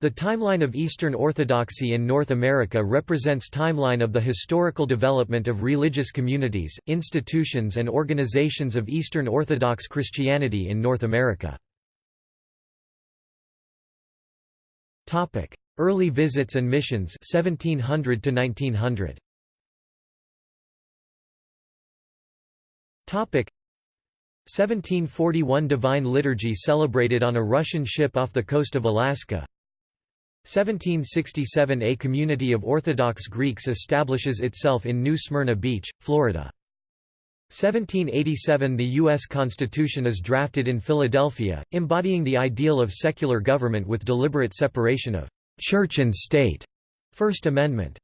The timeline of Eastern Orthodoxy in North America represents timeline of the historical development of religious communities, institutions and organizations of Eastern Orthodox Christianity in North America. Early visits and missions 1700 to 1900. Topic 1741 Divine Liturgy celebrated on a Russian ship off the coast of Alaska 1767 A community of Orthodox Greeks establishes itself in New Smyrna Beach, Florida. 1787 The U.S. Constitution is drafted in Philadelphia, embodying the ideal of secular government with deliberate separation of «church and state» First Amendment.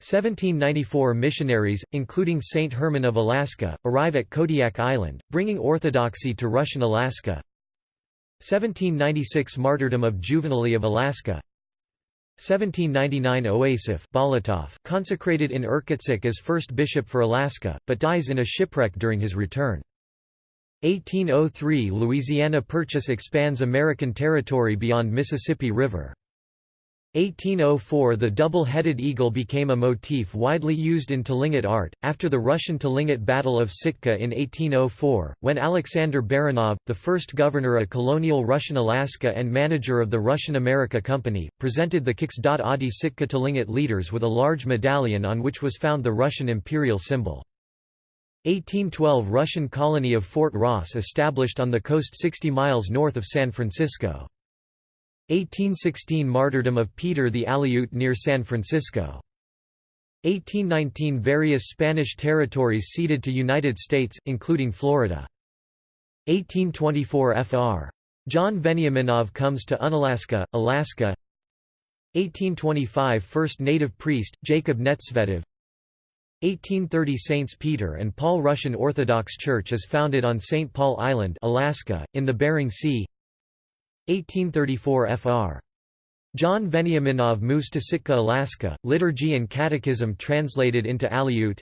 1794 Missionaries, including Saint Herman of Alaska, arrive at Kodiak Island, bringing orthodoxy to Russian Alaska 1796 Martyrdom of Juvenaly of Alaska 1799 Joasaph Bolotov, consecrated in Irkutsk as first bishop for Alaska, but dies in a shipwreck during his return. 1803 Louisiana Purchase expands American territory beyond Mississippi River. 1804 The double-headed eagle became a motif widely used in Tlingit art, after the Russian Tlingit Battle of Sitka in 1804, when Alexander Baranov, the first governor of colonial Russian Alaska and manager of the Russian America Company, presented the Kiks.Adi Sitka Tlingit leaders with a large medallion on which was found the Russian imperial symbol. 1812 Russian colony of Fort Ross established on the coast 60 miles north of San Francisco. 1816 Martyrdom of Peter the Aleut near San Francisco. 1819 Various Spanish territories ceded to United States, including Florida. 1824 Fr. John Veniaminov comes to Unalaska, Alaska 1825 First native priest, Jacob Netsvetov 1830 Saints Peter and Paul Russian Orthodox Church is founded on St. Paul Island Alaska, in the Bering Sea 1834 Fr. John Veniaminov moves to Sitka, Alaska, Liturgy and Catechism translated into Aleut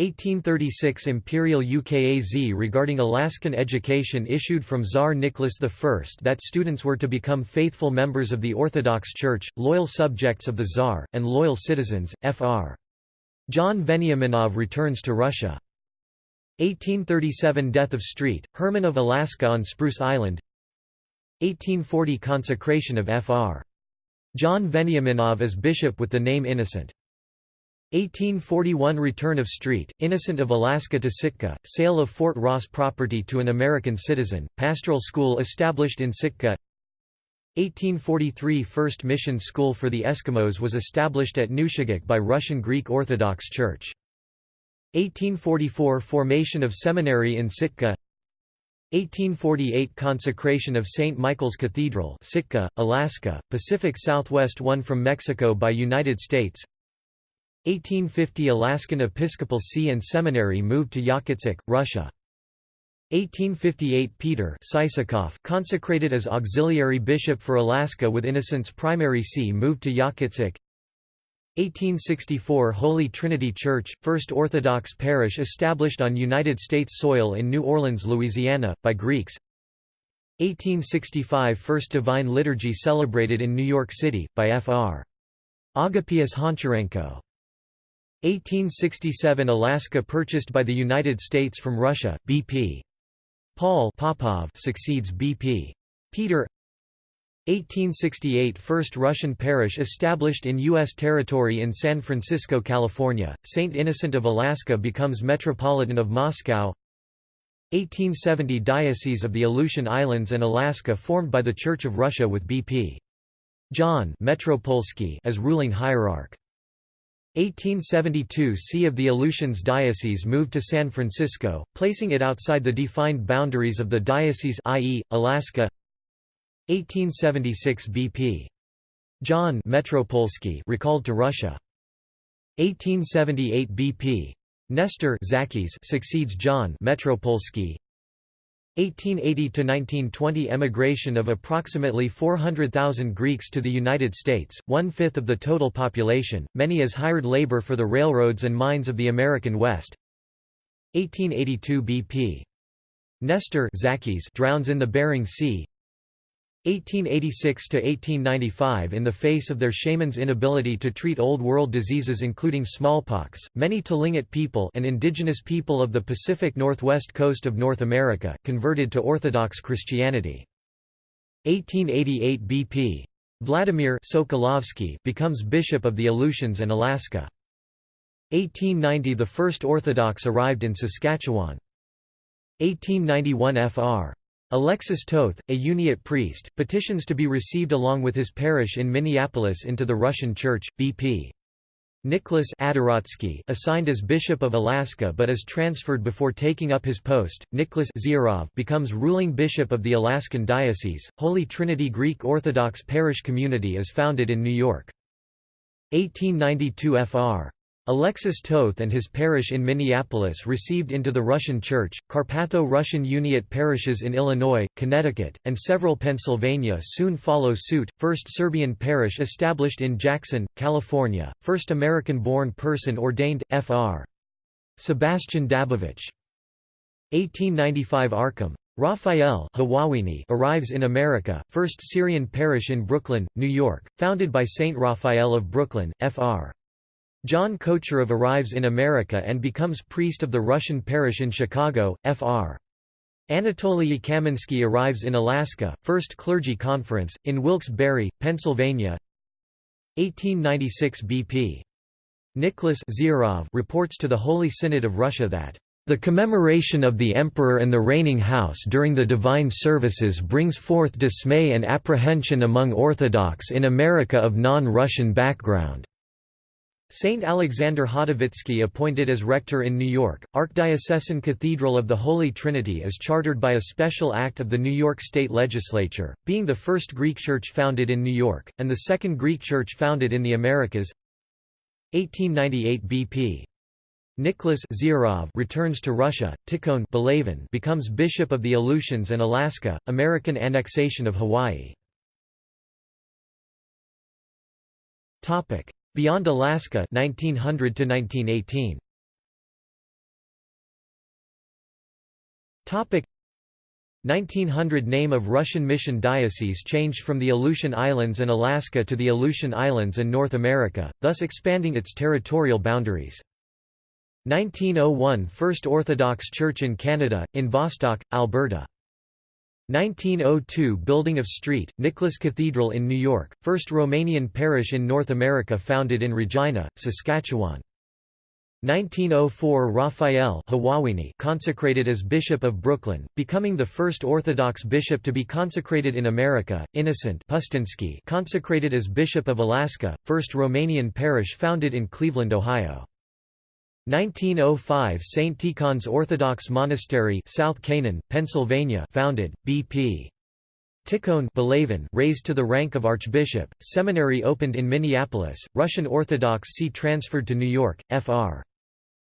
1836 Imperial UKAZ regarding Alaskan education issued from Tsar Nicholas I that students were to become faithful members of the Orthodox Church, loyal subjects of the Tsar, and loyal citizens. Fr. John Veniaminov returns to Russia. 1837 Death of Street, Herman of Alaska on Spruce Island 1840 Consecration of Fr. John Veniaminov as bishop with the name Innocent. 1841 Return of Street, Innocent of Alaska to Sitka, sale of Fort Ross property to an American citizen, pastoral school established in Sitka 1843 First mission school for the Eskimos was established at Nushagak by Russian Greek Orthodox Church. 1844 Formation of seminary in Sitka 1848 Consecration of St. Michael's Cathedral Sitka, Alaska, Pacific Southwest won from Mexico by United States 1850 Alaskan Episcopal See and Seminary moved to Yakutsk, Russia 1858 Peter Sisakov consecrated as auxiliary bishop for Alaska with Innocent's primary see moved to Yakutsk 1864 Holy Trinity Church, First Orthodox Parish established on United States soil in New Orleans, Louisiana, by Greeks 1865 First Divine Liturgy celebrated in New York City, by Fr. Agapius Honcharenko 1867 Alaska purchased by the United States from Russia, B.P. Paul Popov succeeds B.P. Peter 1868 First Russian parish established in U.S. territory in San Francisco, California, St. Innocent of Alaska becomes Metropolitan of Moscow 1870 Diocese of the Aleutian Islands and Alaska formed by the Church of Russia with B.P. John Metropolsky as ruling hierarch. 1872 See of the Aleutians Diocese moved to San Francisco, placing it outside the defined boundaries of the diocese i.e., Alaska 1876 BP. John Metropolsky recalled to Russia. 1878 BP. Nestor Zakis succeeds John Metropolsky. 1880–1920 emigration of approximately 400,000 Greeks to the United States, one-fifth of the total population, many as hired labor for the railroads and mines of the American West. 1882 BP. Nestor Zakis drowns in the Bering Sea 1886–1895 In the face of their shamans' inability to treat Old World diseases including smallpox, many Tlingit people and indigenous people of the Pacific Northwest coast of North America, converted to Orthodox Christianity. 1888 BP. Vladimir Sokolovsky becomes Bishop of the Aleutians and Alaska. 1890 – The first Orthodox arrived in Saskatchewan. 1891 Fr. Alexis Toth, a Uniate priest, petitions to be received along with his parish in Minneapolis into the Russian Church. B.P. Nicholas Adoratsky assigned as Bishop of Alaska but is transferred before taking up his post. Nicholas Ziorov becomes ruling bishop of the Alaskan Diocese. Holy Trinity Greek Orthodox Parish Community is founded in New York. 1892 Fr. Alexis Toth and his parish in Minneapolis received into the Russian Church, Carpatho-Russian Uniate parishes in Illinois, Connecticut, and several Pennsylvania soon follow suit. First Serbian parish established in Jackson, California, first American-born person ordained, Fr. Sebastian Dabovich. 1895 Arkham. Raphael Hawawini arrives in America, first Syrian parish in Brooklyn, New York, founded by Saint Raphael of Brooklyn, Fr. John Kochurov arrives in America and becomes priest of the Russian parish in Chicago, Fr. Anatoly Kaminsky arrives in Alaska, First Clergy Conference, in Wilkes-Barre, Pennsylvania 1896 BP. Nicholas Ziorov reports to the Holy Synod of Russia that the commemoration of the Emperor and the reigning house during the divine services brings forth dismay and apprehension among Orthodox in America of non-Russian background. Saint Alexander Hotovitsky appointed as rector in New York, Archdiocesan Cathedral of the Holy Trinity is chartered by a special act of the New York State Legislature, being the first Greek church founded in New York, and the second Greek church founded in the Americas 1898 BP. Nicholas Ziorov returns to Russia, Tikhon Belavin becomes Bishop of the Aleutians and Alaska, American annexation of Hawaii. Beyond Alaska 1900 to 1918 Topic. 1900 Name of Russian Mission Diocese changed from the Aleutian Islands and Alaska to the Aleutian Islands and North America, thus expanding its territorial boundaries. 1901 First Orthodox Church in Canada, in Vostok, Alberta 1902 Building of St. Nicholas Cathedral in New York, first Romanian parish in North America founded in Regina, Saskatchewan. 1904 Raphael consecrated as Bishop of Brooklyn, becoming the first Orthodox bishop to be consecrated in America, Innocent Pustinsky consecrated as Bishop of Alaska, first Romanian parish founded in Cleveland, Ohio. 1905 St. Tikhon's Orthodox Monastery South Canaan, Pennsylvania founded, B.P. Tikhon raised to the rank of archbishop, seminary opened in Minneapolis, Russian Orthodox see transferred to New York, Fr.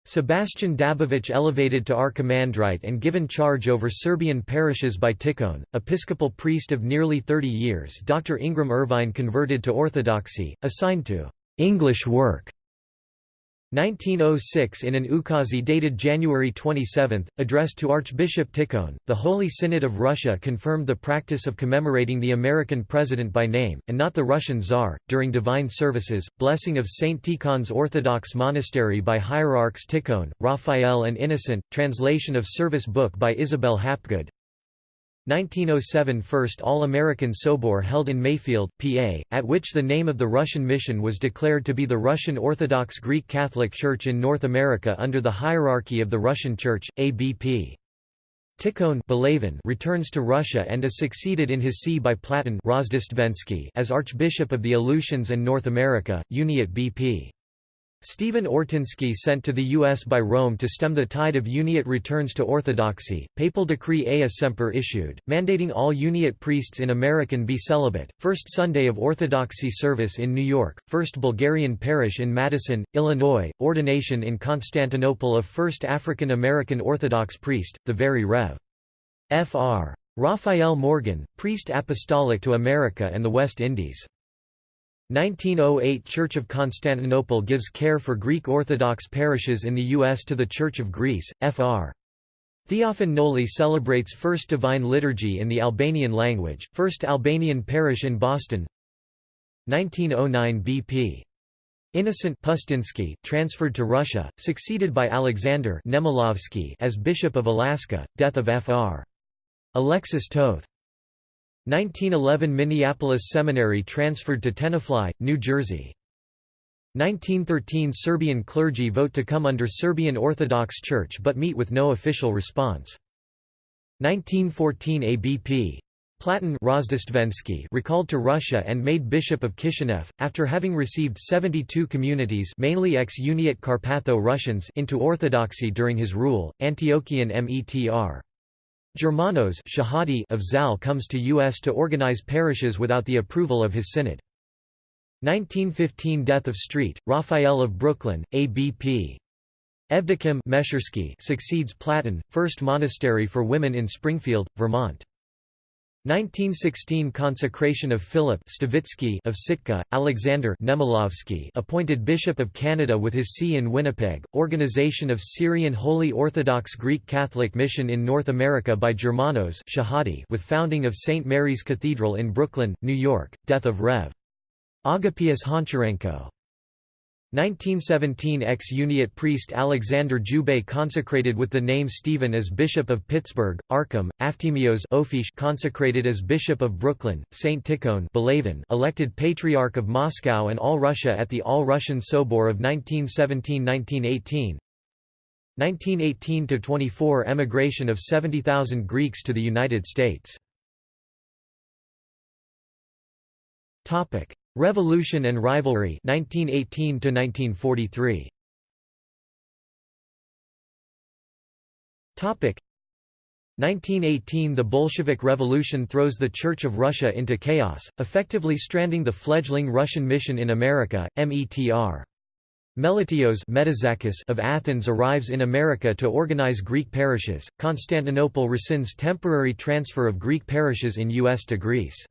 Sebastian Dabovich elevated to archimandrite and given charge over Serbian parishes by Tikhon, episcopal priest of nearly 30 years Dr. Ingram Irvine converted to Orthodoxy, assigned to English work 1906 In an ukaz dated January 27, addressed to Archbishop Tikhon, the Holy Synod of Russia confirmed the practice of commemorating the American president by name, and not the Russian Tsar, during divine services. Blessing of St. Tikhon's Orthodox Monastery by hierarchs Tikhon, Raphael and Innocent, translation of service book by Isabel Hapgood, 1907 First All-American Sobor held in Mayfield, PA, at which the name of the Russian mission was declared to be the Russian Orthodox Greek Catholic Church in North America under the hierarchy of the Russian Church, ABP. Tikhon returns to Russia and is succeeded in his see by Platon as Archbishop of the Aleutians and North America, Uniate BP. Stephen Ortinsky sent to the U.S. by Rome to stem the tide of Uniate returns to Orthodoxy, papal decree Ea Semper issued, mandating all Uniate priests in American be celibate, first Sunday of Orthodoxy service in New York, first Bulgarian parish in Madison, Illinois, ordination in Constantinople of first African American Orthodox priest, the Very Rev. Fr. Raphael Morgan, priest apostolic to America and the West Indies. 1908 Church of Constantinople gives care for Greek Orthodox parishes in the U.S. to the Church of Greece, Fr. Theophan Noli celebrates First Divine Liturgy in the Albanian language, First Albanian Parish in Boston 1909 BP. Innocent Pustinsky transferred to Russia, succeeded by Alexander Nemilovsky as Bishop of Alaska, death of Fr. Alexis Toth. 1911 Minneapolis Seminary transferred to Tenafly, New Jersey. 1913 Serbian clergy vote to come under Serbian Orthodox Church but meet with no official response. 1914 ABP. Platon recalled to Russia and made Bishop of Kishinev, after having received 72 communities mainly ex-Uniate Carpatho-Russians into Orthodoxy during his rule, Antiochian Metr. Germanos Shahadi of Zal comes to U.S. to organize parishes without the approval of his synod. 1915 Death of Street, Raphael of Brooklyn, ABP. Evdokim succeeds Platon, first monastery for women in Springfield, Vermont. 1916 Consecration of Philip Stavitsky of Sitka, Alexander Nemilovsky appointed Bishop of Canada with his see in Winnipeg, organization of Syrian Holy Orthodox Greek Catholic Mission in North America by Germanos Shahadi with founding of St. Mary's Cathedral in Brooklyn, New York, death of Rev. Agapius Honcharenko 1917 ex-Uniate priest Alexander Djoubei consecrated with the name Stephen as Bishop of Pittsburgh, Arkham, Aftimios consecrated as Bishop of Brooklyn, St. Tikhon elected Patriarch of Moscow and All Russia at the All-Russian Sobor of 1917–1918 1918–24 emigration of 70,000 Greeks to the United States Revolution and Rivalry 1918 to 1943 Topic 1918 The Bolshevik Revolution throws the Church of Russia into chaos, effectively stranding the fledgling Russian mission in America, METR. Meletios of Athens arrives in America to organize Greek parishes. Constantinople rescinds temporary transfer of Greek parishes in U.S. to Greece.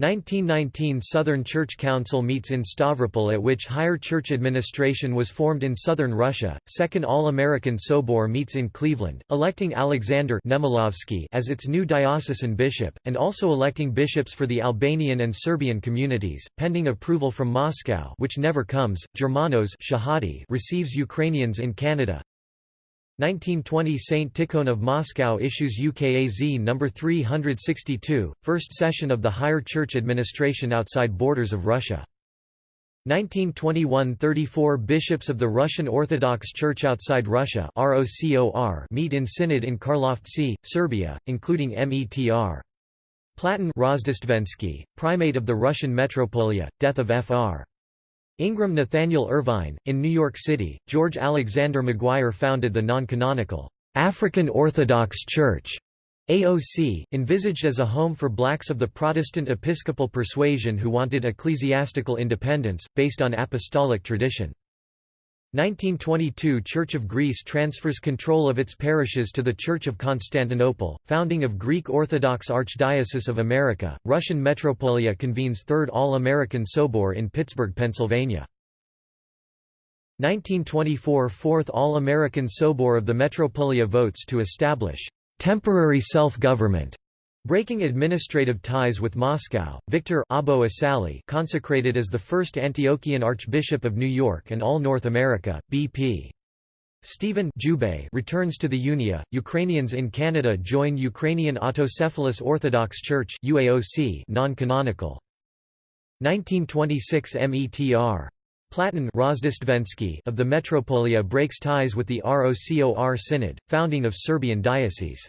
1919 Southern Church Council meets in Stavropol at which higher church administration was formed in southern Russia. Second All-American Sobor meets in Cleveland, electing Alexander Nemilovsky as its new diocesan bishop, and also electing bishops for the Albanian and Serbian communities, pending approval from Moscow which never comes. Germanos Shahadi receives Ukrainians in Canada, 1920 St. Tikhon of Moscow issues UKAZ No. 362, first session of the Higher Church Administration outside borders of Russia. 1921 – 34 bishops of the Russian Orthodox Church outside Russia meet in synod in Karlovci, Serbia, including METR. Platon primate of the Russian Metropolia, death of Fr. Ingram Nathaniel Irvine, in New York City, George Alexander McGuire founded the non-canonical African Orthodox Church AOC, envisaged as a home for blacks of the Protestant Episcopal persuasion who wanted ecclesiastical independence, based on apostolic tradition. 1922 Church of Greece transfers control of its parishes to the Church of Constantinople, founding of Greek Orthodox Archdiocese of America, Russian Metropolia convenes Third All-American Sobor in Pittsburgh, Pennsylvania. 1924 Fourth All-American Sobor of the Metropolia votes to establish temporary self-government Breaking administrative ties with Moscow, Victor Abo Asali consecrated as the first Antiochian Archbishop of New York and all North America, B.P. Stephen Djoubei returns to the Unia. Ukrainians in Canada join Ukrainian Autocephalous Orthodox Church UAOC non-canonical. 1926 METR. Platon of the Metropolia breaks ties with the ROCOR Synod, founding of Serbian diocese.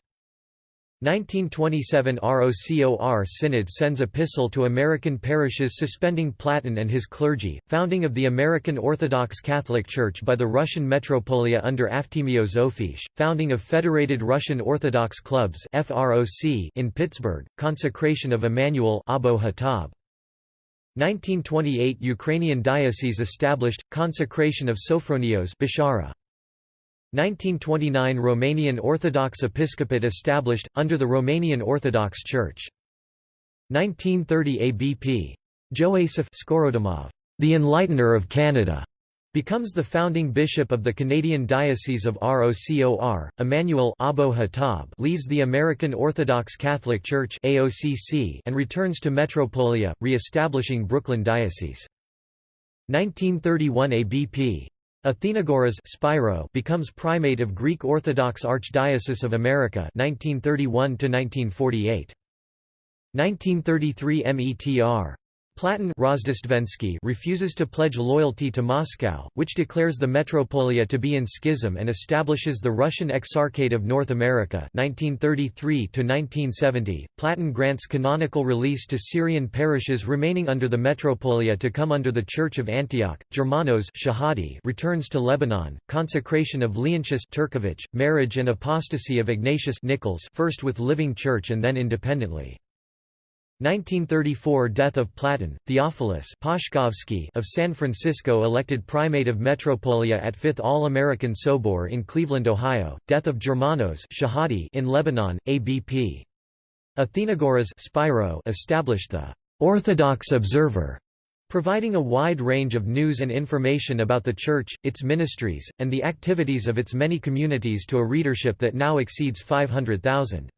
1927 ROCOR Synod sends epistle to American parishes suspending Platon and his clergy, founding of the American Orthodox Catholic Church by the Russian Metropolia under Aftimios Ofish, founding of Federated Russian Orthodox Clubs in Pittsburgh, consecration of Emmanuel Abo Hatab. 1928 Ukrainian diocese established, consecration of Sophronios Bishara. 1929 Romanian Orthodox Episcopate established, under the Romanian Orthodox Church. 1930 ABP. Joasif Skorodomov, the Enlightener of Canada, Becomes the founding bishop of the Canadian Diocese of ROCOR, Emmanuel Abo Hatab leaves the American Orthodox Catholic Church AOCC and returns to Metropolia, re-establishing Brooklyn Diocese. 1931 ABP. Athenagoras Spyro becomes primate of Greek Orthodox Archdiocese of America 1931 1948. 1933 METR. Platon refuses to pledge loyalty to Moscow, which declares the Metropolia to be in schism and establishes the Russian Exarchate of North America 1933 Platon grants canonical release to Syrian parishes remaining under the Metropolia to come under the Church of Antioch. Germanos Shahadi returns to Lebanon, consecration of Leontius Turkevich, marriage and apostasy of Ignatius Nichols first with Living Church and then independently. 1934 Death of Platon, Theophilus of San Francisco elected primate of Metropolia at Fifth All-American Sobor in Cleveland, Ohio, death of Germanos Shahadi in Lebanon, ABP. Athenagoras Spyro established the «Orthodox Observer», providing a wide range of news and information about the Church, its ministries, and the activities of its many communities to a readership that now exceeds 500,000.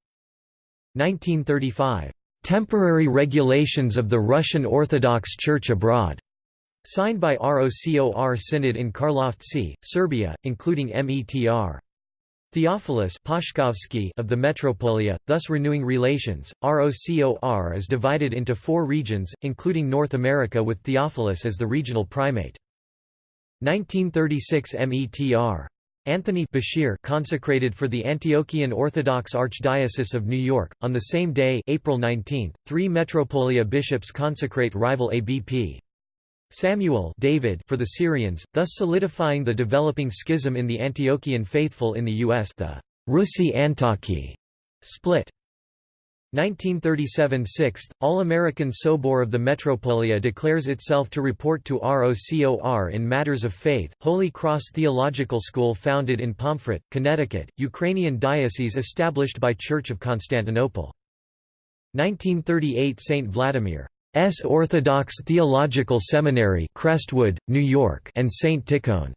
1935 Temporary Regulations of the Russian Orthodox Church Abroad, signed by ROCOR Synod in Karlovci, Serbia, including METR. Theophilus of the Metropolia, thus renewing relations. ROCOR is divided into four regions, including North America with Theophilus as the regional primate. 1936 METR. Anthony Bashir consecrated for the Antiochian Orthodox Archdiocese of New York. On the same day, April 19, three Metropolia bishops consecrate rival ABP. Samuel David for the Syrians, thus solidifying the developing schism in the Antiochian faithful in the U.S. The Russi Antiochi split. 1937 Sixth, All-American Sobor of the Metropolia declares itself to report to ROCOR in matters of faith, Holy Cross Theological School founded in Pomfret, Connecticut, Ukrainian diocese established by Church of Constantinople. 1938 St. Vladimir S. Orthodox Theological Seminary Crestwood, New York and St. Tikhon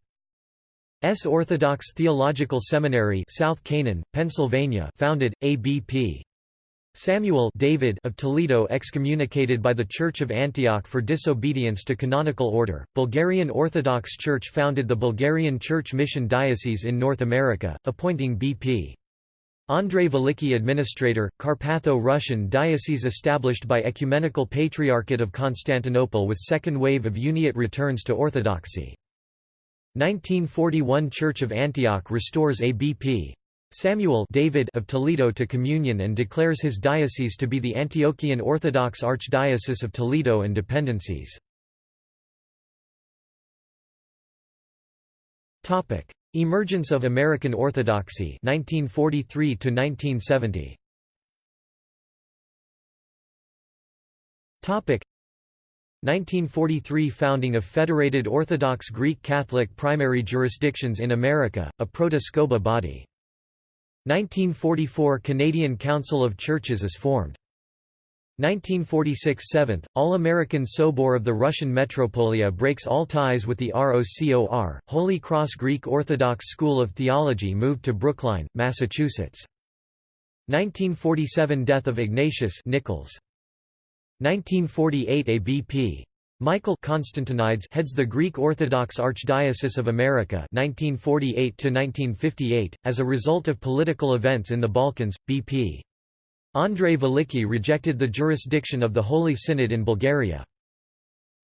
S. Orthodox Theological Seminary South Canaan, Pennsylvania founded, ABP. Samuel David of Toledo excommunicated by the Church of Antioch for disobedience to canonical order. Bulgarian Orthodox Church founded the Bulgarian Church Mission Diocese in North America, appointing B.P. Andrei Veliki Administrator, Carpatho-Russian diocese established by Ecumenical Patriarchate of Constantinople with second wave of Uniate returns to Orthodoxy. 1941 Church of Antioch restores ABP. Samuel David of Toledo to communion and declares his diocese to be the Antiochian Orthodox Archdiocese of Toledo and dependencies. Topic: Emergence of American Orthodoxy 1943 to 1970. Topic: 1943 Founding of Federated Orthodox Greek Catholic Primary Jurisdictions in America, a proto-SCOBA body. 1944 Canadian Council of Churches is formed. 1946 7th, All-American Sobor of the Russian Metropolia breaks all ties with the ROCOR, Holy Cross Greek Orthodox School of Theology moved to Brookline, Massachusetts. 1947 Death of Ignatius Nichols. 1948 ABP. Michael Constantinides heads the Greek Orthodox Archdiocese of America 1948 as a result of political events in the Balkans. BP. Andrei Veliki rejected the jurisdiction of the Holy Synod in Bulgaria.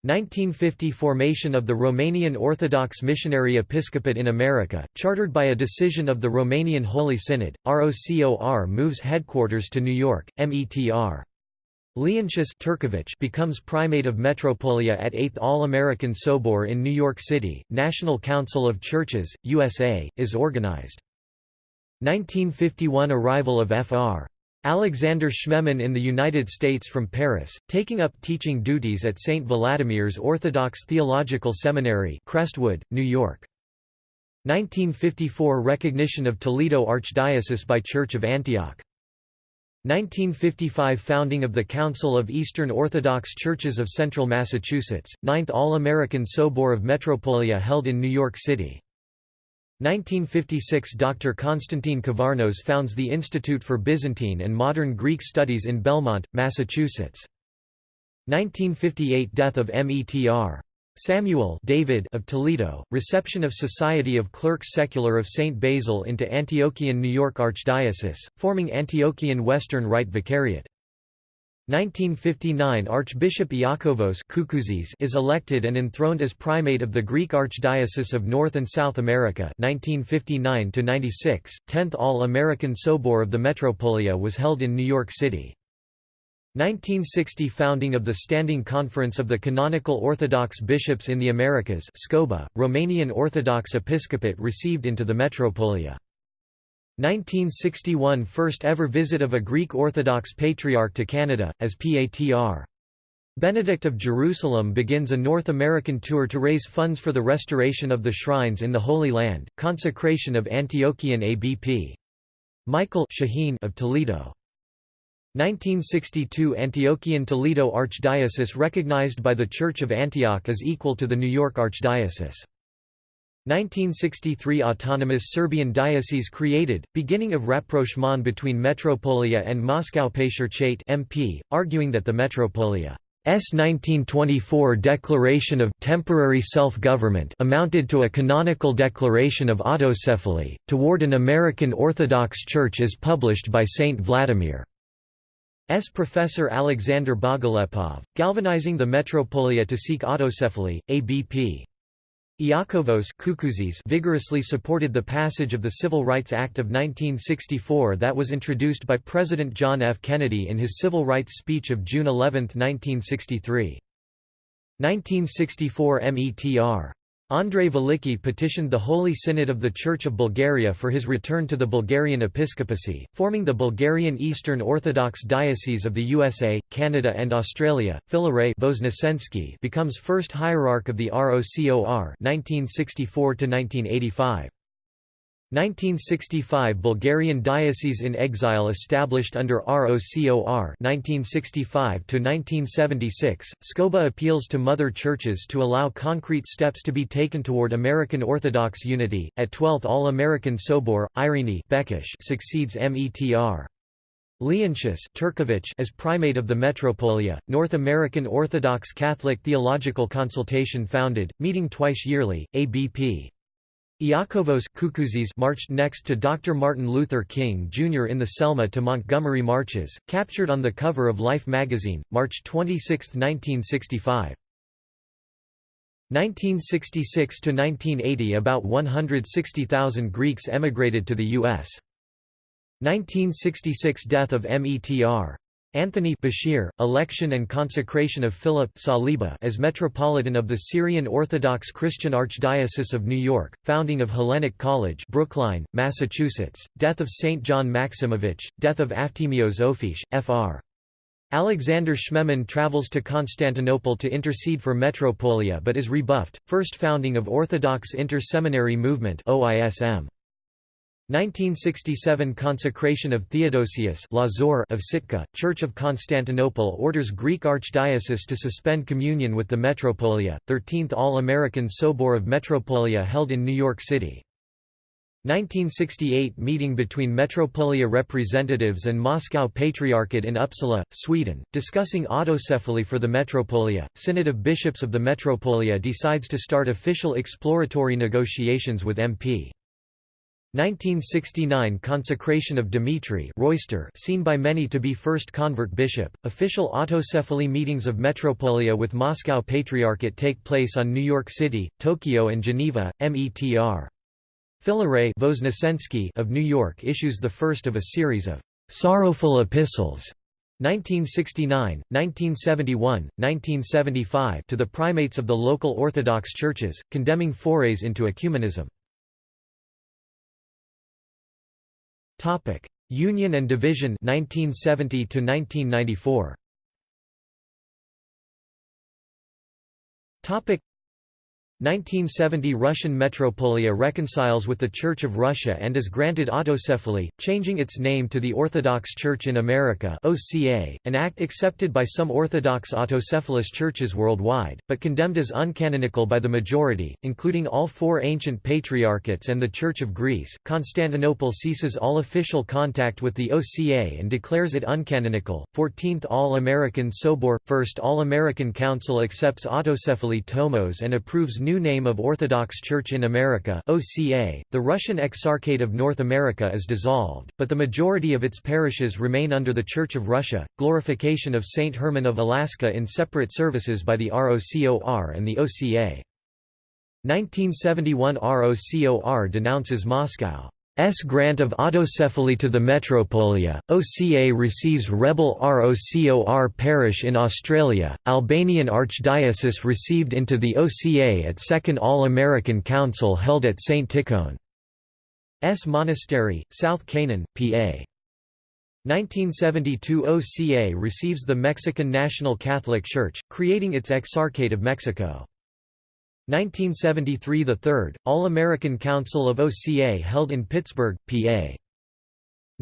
1950 Formation of the Romanian Orthodox Missionary Episcopate in America, chartered by a decision of the Romanian Holy Synod, ROCOR moves headquarters to New York, METR. Leontius Turkevich becomes primate of Metropolia at 8th All-American Sobor in New York City. National Council of Churches, USA, is organized. 1951 Arrival of Fr. Alexander Schmemann in the United States from Paris, taking up teaching duties at St. Vladimir's Orthodox Theological Seminary Crestwood, New York. 1954 Recognition of Toledo Archdiocese by Church of Antioch 1955 Founding of the Council of Eastern Orthodox Churches of Central Massachusetts, 9th All-American Sobor of Metropolia held in New York City. 1956 Dr. Konstantin Cavarnos founds the Institute for Byzantine and Modern Greek Studies in Belmont, Massachusetts. 1958 Death of METR. Samuel David of Toledo, reception of Society of Clerks Secular of St. Basil into Antiochian New York Archdiocese, forming Antiochian Western Rite Vicariate. 1959 Archbishop Iakovos is elected and enthroned as primate of the Greek Archdiocese of North and South America 1959 96 10th All-American Sobor of the Metropolia was held in New York City 1960 Founding of the Standing Conference of the Canonical Orthodox Bishops in the Americas SCOBA, Romanian Orthodox Episcopate received into the Metropolia. 1961 First ever visit of a Greek Orthodox Patriarch to Canada, as Patr. Benedict of Jerusalem begins a North American tour to raise funds for the restoration of the shrines in the Holy Land, consecration of Antiochian ABP. Michael Shaheen of Toledo. 1962 Antiochian Toledo Archdiocese recognized by the Church of Antioch as equal to the New York Archdiocese. 1963 Autonomous Serbian diocese created, beginning of rapprochement between Metropolia and Moscow Patriarchate MP, arguing that the Metropolia S 1924 declaration of temporary self-government amounted to a canonical declaration of autocephaly, toward an American Orthodox Church as published by Saint Vladimir. S. Professor Alexander Bogolepov, galvanizing the metropolia to seek autocephaly, ABP. Iakovos vigorously supported the passage of the Civil Rights Act of 1964 that was introduced by President John F. Kennedy in his Civil Rights Speech of June 11, 1963. 1964 METR Andrei Veliki petitioned the Holy Synod of the Church of Bulgaria for his return to the Bulgarian episcopacy, forming the Bulgarian Eastern Orthodox Diocese of the USA, Canada and Australia. Filaret becomes first hierarch of the ROCOR 1964 1985. 1965 Bulgarian Diocese in Exile established under ROCOR 1965 to 1976 SCOBA appeals to mother churches to allow concrete steps to be taken toward American Orthodox unity. At 12th All-American Sobor, Irene Bekish succeeds METR. Leontius Turkevich as primate of the Metropolia, North American Orthodox Catholic Theological Consultation founded, meeting twice yearly, ABP. Iakovos marched next to Dr. Martin Luther King Jr. in the Selma to Montgomery marches, captured on the cover of Life magazine, March 26, 1965. 1966–1980 About 160,000 Greeks emigrated to the U.S. 1966 Death of METR. Anthony Bashir, election and consecration of Philip Saliba as Metropolitan of the Syrian Orthodox Christian Archdiocese of New York, founding of Hellenic College Brookline, Massachusetts, death of St. John Maximovich, death of Aftimios Ophish, Fr. Alexander Schmemann travels to Constantinople to intercede for Metropolia but is rebuffed, first founding of Orthodox Inter-Seminary Movement OISM. 1967 Consecration of Theodosius of Sitka, Church of Constantinople orders Greek Archdiocese to suspend communion with the Metropolia, 13th All-American Sobor of Metropolia held in New York City. 1968 Meeting between Metropolia representatives and Moscow Patriarchate in Uppsala, Sweden, discussing autocephaly for the Metropolia. Synod of Bishops of the Metropolia decides to start official exploratory negotiations with MP. 1969 Consecration of Dimitri Royster seen by many to be first convert bishop. Official autocephaly meetings of Metropolia with Moscow Patriarchate take place on New York City, Tokyo and Geneva, METR. Filaret of New York issues the first of a series of sorrowful epistles 1969, 1971, 1975 to the primates of the local Orthodox churches, condemning forays into ecumenism. Topic: Union and Division 1970 to 1994. Topic: 1970 Russian Metropolia reconciles with the Church of Russia and is granted autocephaly, changing its name to the Orthodox Church in America (OCA), an act accepted by some Orthodox autocephalous churches worldwide, but condemned as uncanonical by the majority, including all four ancient patriarchates and the Church of Greece. Constantinople ceases all official contact with the OCA and declares it uncanonical. 14th All-American Sobor, First All-American Council accepts autocephaly tomos and approves new name of Orthodox Church in America OCA. .The Russian Exarchate of North America is dissolved, but the majority of its parishes remain under the Church of Russia. Glorification of Saint Herman of Alaska in separate services by the ROCOR and the OCA. 1971 ROCOR denounces Moscow. S grant of autocephaly to the Metropolia, OCA receives rebel ROCOR parish in Australia, Albanian Archdiocese received into the OCA at Second All-American Council held at St. Tikhon. S Monastery, South Canaan, PA. 1972 OCA receives the Mexican National Catholic Church, creating its Exarchate of Mexico. 1973 – The Third, All-American Council of OCA held in Pittsburgh, PA.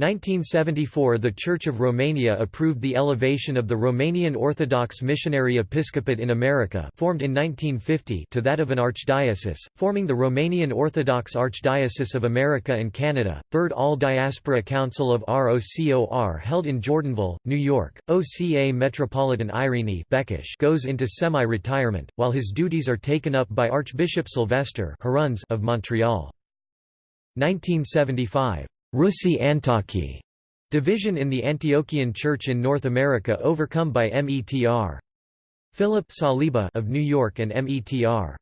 1974 – The Church of Romania approved the elevation of the Romanian Orthodox Missionary Episcopate in America formed in 1950 to that of an archdiocese, forming the Romanian Orthodox Archdiocese of America and Canada. Third All-Diaspora Council of ROCOR held in Jordanville, New York. OCA Metropolitan Irene Bekish goes into semi-retirement, while his duties are taken up by Archbishop Sylvester of Montreal. 1975 Rusi Antaki division in the Antiochian Church in North America overcome by METR. Philip Saliba of New York and METR.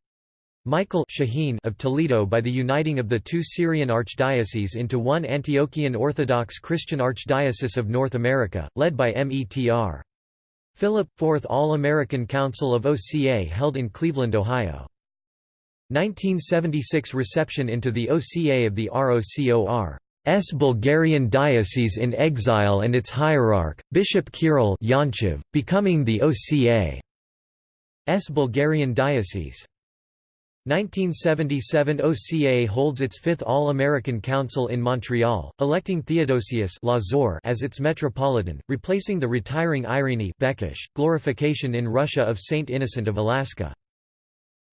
Michael Shaheen of Toledo by the uniting of the two Syrian archdioceses into one Antiochian Orthodox Christian Archdiocese of North America, led by METR. Philip, Fourth All-American Council of OCA held in Cleveland, Ohio. 1976 reception into the OCA of the ROCOR. S Bulgarian diocese in exile and its hierarch, Bishop Kirill Yanchev, becoming the OCA. S Bulgarian diocese. 1977 OCA holds its fifth All-American Council in Montreal, electing Theodosius as its metropolitan, replacing the retiring Irene Bekish, glorification in Russia of Saint Innocent of Alaska.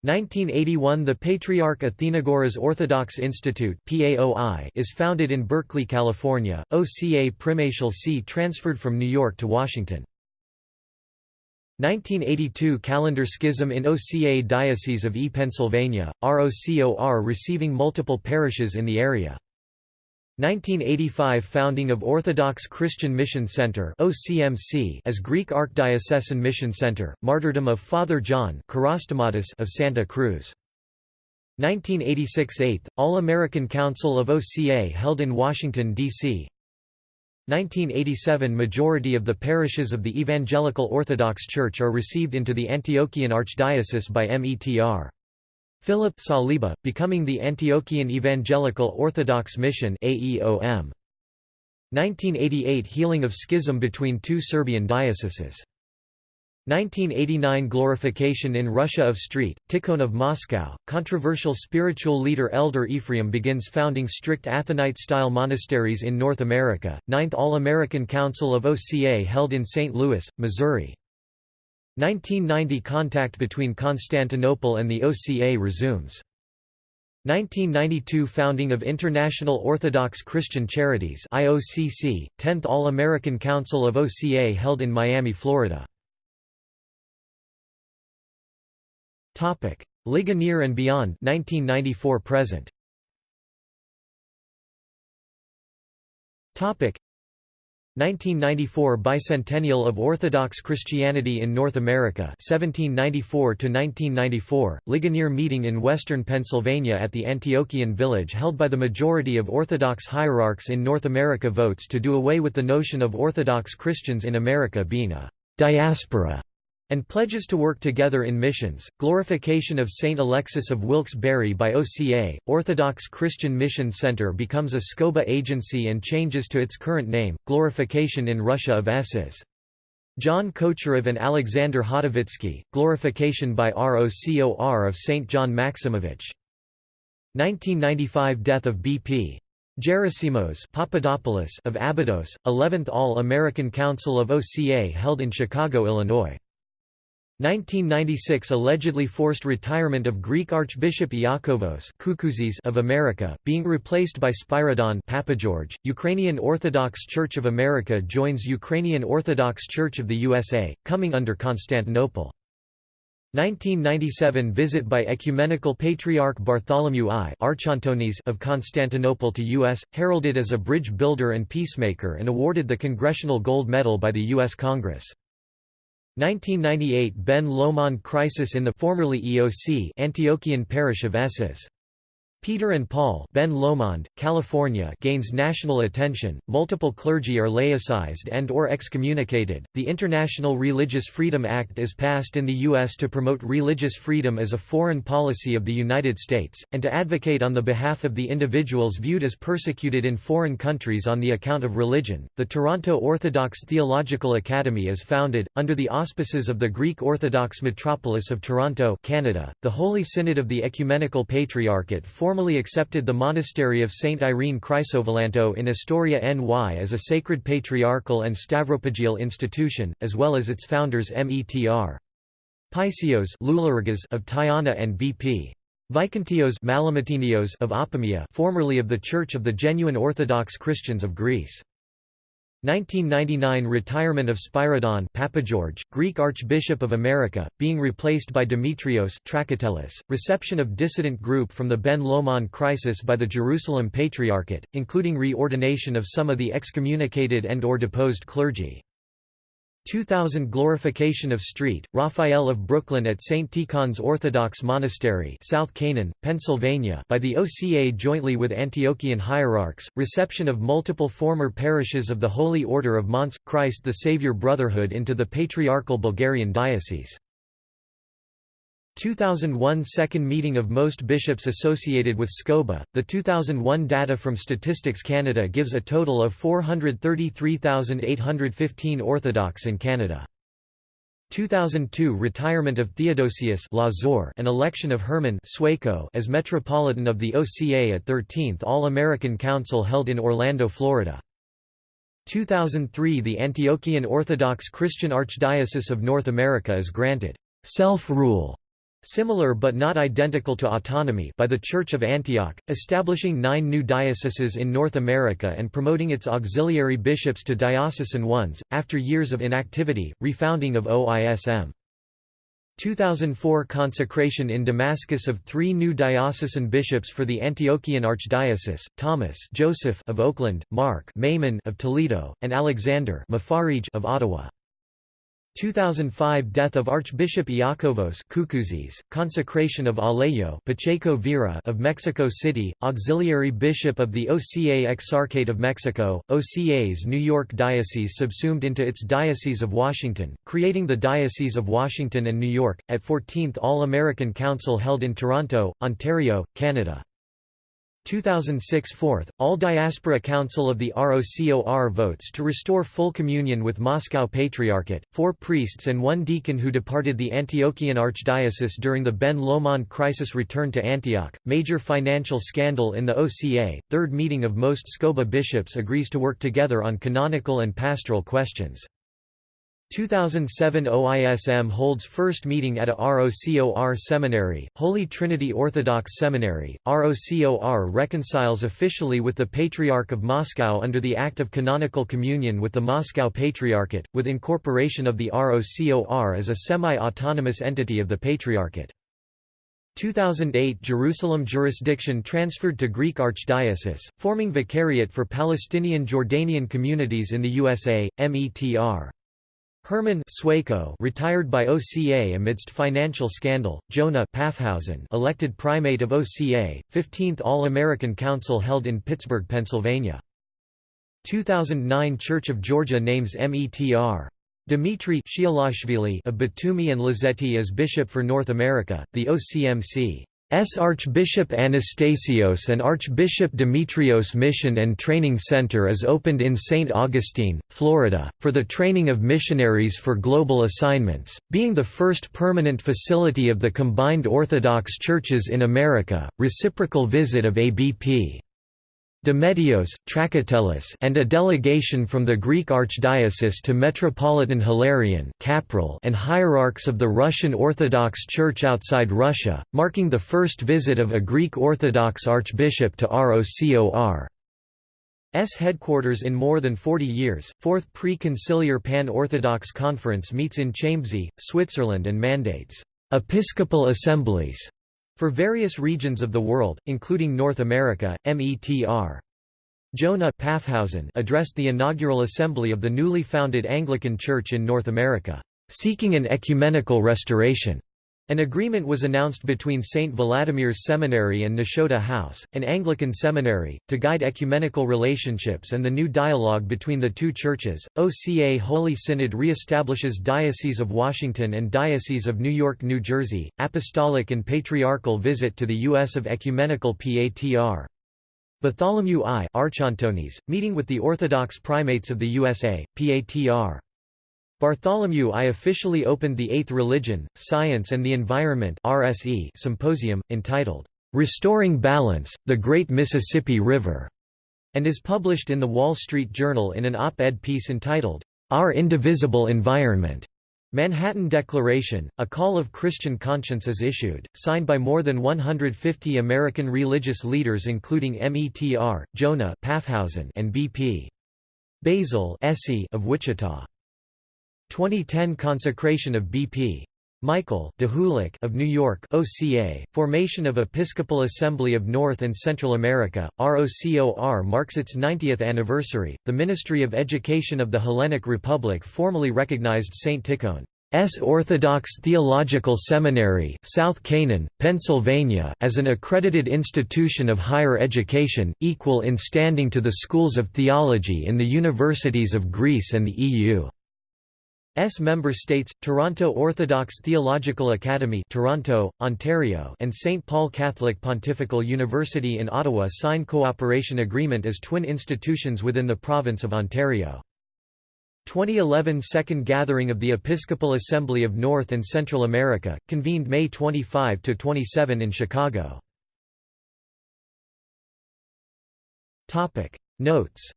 1981 The Patriarch Athenagoras Orthodox Institute is founded in Berkeley, California, OCA Primatial See transferred from New York to Washington. 1982 Calendar Schism in OCA Diocese of E. Pennsylvania, ROCOR receiving multiple parishes in the area. 1985 Founding of Orthodox Christian Mission Center OCMC as Greek Archdiocesan Mission Center, Martyrdom of Father John of Santa Cruz. 1986 8th, All-American Council of OCA held in Washington, D.C. 1987 Majority of the parishes of the Evangelical Orthodox Church are received into the Antiochian Archdiocese by METR. Philip Saliba, becoming the Antiochian Evangelical Orthodox Mission AEOM. 1988 Healing of schism between two Serbian dioceses. 1989 Glorification in Russia of Street, Tikhon of Moscow. Controversial spiritual leader Elder Ephraim begins founding strict Athonite-style monasteries in North America. Ninth All-American Council of OCA held in St. Louis, Missouri. 1990 Contact between Constantinople and the OCA resumes. 1992 Founding of International Orthodox Christian Charities IOCC, 10th All-American Council of OCA held in Miami, Florida. Ligonier and beyond 1994 present. 1994 Bicentennial of Orthodox Christianity in North America 1794 to 1994 Ligonier meeting in western Pennsylvania at the Antiochian village held by the majority of Orthodox hierarchs in North America votes to do away with the notion of Orthodox Christians in America being a diaspora and pledges to work together in missions. Glorification of Saint Alexis of Wilkes-Barre by OCA, Orthodox Christian Mission Center becomes a SCOBA agency and changes to its current name, Glorification in Russia of SS. John Kochurov and Alexander Hotovitsky, glorification by ROCOR of St. John Maximovich. 1995 Death of B.P. Gerasimos Papadopoulos of Abydos, 11th All-American Council of OCA held in Chicago, Illinois. 1996 Allegedly forced retirement of Greek Archbishop Iakovos of America, being replaced by Spyridon Papageorge. Ukrainian Orthodox Church of America joins Ukrainian Orthodox Church of the USA, coming under Constantinople. 1997 visit by Ecumenical Patriarch Bartholomew I of Constantinople to U.S., heralded as a bridge builder and peacemaker and awarded the Congressional Gold Medal by the U.S. Congress. 1998 Ben Lomond crisis in the formerly EOC Antiochian parish of Esses. Peter and Paul Ben Lomond, California gains national attention, multiple clergy are laicized and or excommunicated. The International Religious Freedom Act is passed in the U.S. to promote religious freedom as a foreign policy of the United States, and to advocate on the behalf of the individuals viewed as persecuted in foreign countries on the account of religion. The Toronto Orthodox Theological Academy is founded, under the auspices of the Greek Orthodox Metropolis of Toronto Canada, the Holy Synod of the Ecumenical Patriarchate formally accepted the monastery of Saint Irene Chrysovalantou in Astoria NY as a sacred patriarchal and stavropegial institution, as well as its founders Metr. Paisios of Tyana and BP. Vikentios of Apamea formerly of the Church of the Genuine Orthodox Christians of Greece. 1999 Retirement of Spyridon Papageorge, Greek Archbishop of America, being replaced by Demetrios Trakatellis, reception of dissident group from the Ben Lomond crisis by the Jerusalem Patriarchate, including reordination of some of the excommunicated and or deposed clergy. 2000 Glorification of Street, Raphael of Brooklyn at St. Tikhon's Orthodox Monastery South Canaan, Pennsylvania by the OCA jointly with Antiochian hierarchs, reception of multiple former parishes of the Holy Order of MANS, Christ the Saviour Brotherhood into the Patriarchal Bulgarian Diocese. 2001 Second meeting of most bishops associated with SCOBA. The 2001 data from Statistics Canada gives a total of 433,815 Orthodox in Canada. 2002 Retirement of Theodosius and election of Herman as Metropolitan of the OCA at 13th All-American Council held in Orlando, Florida. 2003 The Antiochian Orthodox Christian Archdiocese of North America is granted self-rule Similar but not identical to autonomy by the Church of Antioch, establishing nine new dioceses in North America and promoting its auxiliary bishops to diocesan ones, after years of inactivity, refounding of OISM. 2004 consecration in Damascus of three new diocesan bishops for the Antiochian Archdiocese, Thomas Joseph of Oakland, Mark Maymon of Toledo, and Alexander of Ottawa. 2005 Death of Archbishop Iakovos Coucouzis, consecration of Alejo Pacheco Vera of Mexico City, auxiliary bishop of the OCA Exarchate of Mexico, OCA's New York Diocese subsumed into its Diocese of Washington, creating the Diocese of Washington and New York, at 14th All-American Council held in Toronto, Ontario, Canada. 2006 Fourth, All Diaspora Council of the ROCOR votes to restore full communion with Moscow Patriarchate, four priests and one deacon who departed the Antiochian Archdiocese during the Ben Lomond crisis returned to Antioch, major financial scandal in the OCA, third meeting of most SCOBA bishops agrees to work together on canonical and pastoral questions. 2007 OISM holds first meeting at a ROCOR seminary, Holy Trinity Orthodox Seminary. ROCOR reconciles officially with the Patriarch of Moscow under the Act of Canonical Communion with the Moscow Patriarchate, with incorporation of the ROCOR as a semi-autonomous entity of the Patriarchate. 2008 Jerusalem jurisdiction transferred to Greek Archdiocese, forming Vicariate for Palestinian Jordanian communities in the USA, METR. Herman retired by OCA amidst financial scandal, Jonah Paffhausen elected primate of OCA, 15th All-American Council held in Pittsburgh, Pennsylvania. 2009 Church of Georgia names METR. Dmitry of Batumi and Lazeti as Bishop for North America, the OCMC Archbishop Anastasios and Archbishop Demetrios Mission and Training Center is opened in St. Augustine, Florida, for the training of missionaries for global assignments, being the first permanent facility of the combined Orthodox churches in America. Reciprocal visit of ABP Demetrios, Trakatellis and a delegation from the Greek Archdiocese to Metropolitan Hilarion and hierarchs of the Russian Orthodox Church outside Russia, marking the first visit of a Greek Orthodox archbishop to ROCOR. S headquarters in more than 40 years. Fourth Pre-Conciliar Pan-Orthodox Conference meets in Chambésy, Switzerland and mandates episcopal assemblies for various regions of the world, including North America, METR. Jonah addressed the inaugural assembly of the newly founded Anglican Church in North America, seeking an ecumenical restoration. An agreement was announced between St. Vladimir's Seminary and Nashotah House, an Anglican seminary, to guide ecumenical relationships and the new dialogue between the two churches. OCA Holy Synod re-establishes Diocese of Washington and Diocese of New York, New Jersey, Apostolic and Patriarchal visit to the U.S. of Ecumenical PATR. Bartholomew I Archontonis, meeting with the Orthodox primates of the USA, PATR. Bartholomew I officially opened the Eighth Religion, Science and the Environment RSE symposium, entitled, "'Restoring Balance, the Great Mississippi River' and is published in the Wall Street Journal in an op-ed piece entitled, "'Our Indivisible Environment' Manhattan Declaration, a call of Christian conscience is issued, signed by more than 150 American religious leaders including METR, Jonah Paffhausen and B.P. Basil of Wichita. 2010 consecration of B.P. Michael Dahulich of New York OCA, formation of Episcopal Assembly of North and Central America, ROCOR marks its 90th anniversary. The Ministry of Education of the Hellenic Republic formally recognized St. Tikhon S. Orthodox Theological Seminary, South Canaan, Pennsylvania, as an accredited institution of higher education, equal in standing to the schools of theology in the universities of Greece and the EU. S member states, Toronto Orthodox Theological Academy Toronto, Ontario and St. Paul Catholic Pontifical University in Ottawa sign cooperation agreement as twin institutions within the province of Ontario. 2011 Second Gathering of the Episcopal Assembly of North and Central America, convened May 25 to 27 in Chicago. Topic Notes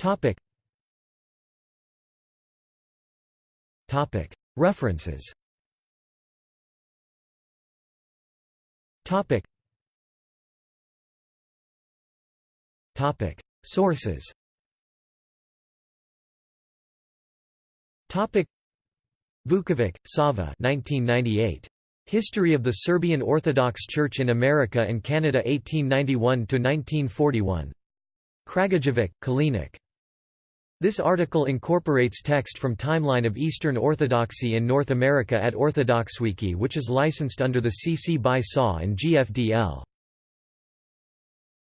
Topic. Topic. References. Topic. Topic. Sources. Topic. Vukovic, Sava 1998. History of the Serbian Orthodox Church in America and Canada 1891–1941. Kragujevac, Kalinik. This article incorporates text from Timeline of Eastern Orthodoxy in North America at OrthodoxWiki which is licensed under the CC BY SA and GFDL.